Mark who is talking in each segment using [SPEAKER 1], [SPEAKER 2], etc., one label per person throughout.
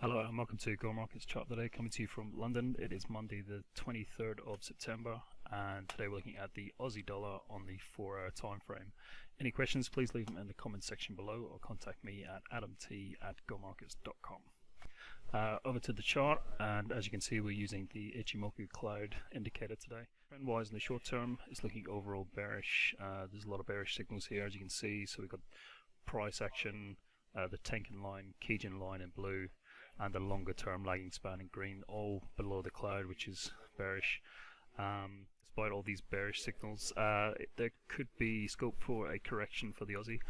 [SPEAKER 1] Hello and welcome to Go Markets Chart today, coming to you from London. It is Monday the 23rd of September and today we're looking at the Aussie dollar on the 4 hour time frame. Any questions please leave them in the comments section below or contact me at adamt at gomarkets.com. Uh, over to the chart and as you can see we're using the Ichimoku cloud indicator today. Trend wise in the short term it's looking overall bearish. Uh, there's a lot of bearish signals here as you can see so we've got price action, uh, the Tenkan line, Kijun line in blue and the longer term lagging span in green, all below the cloud, which is bearish. Um, despite all these bearish signals, uh, there could be scope for a correction for the Aussie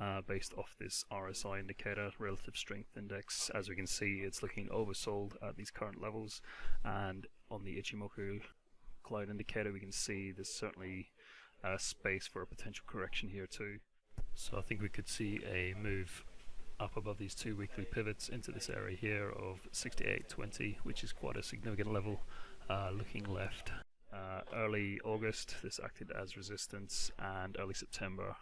[SPEAKER 1] uh, based off this RSI indicator, relative strength index. As we can see, it's looking oversold at these current levels, and on the Ichimoku cloud indicator, we can see there's certainly uh, space for a potential correction here too. So I think we could see a move up above these two weekly pivots into this area here of 68.20 which is quite a significant level uh, looking left uh, early August this acted as resistance and early September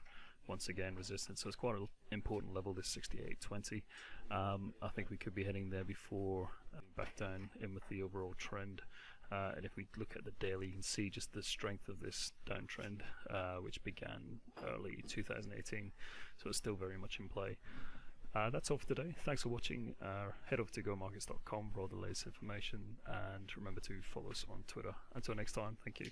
[SPEAKER 1] once again resistance so it's quite an important level this 68.20 um, I think we could be heading there before uh, back down in with the overall trend uh, and if we look at the daily, you can see just the strength of this downtrend, uh, which began early 2018. So it's still very much in play. Uh, that's all for today. Thanks for watching. Uh, head over to gomarkets.com for all the latest information and remember to follow us on Twitter. Until next time, thank you.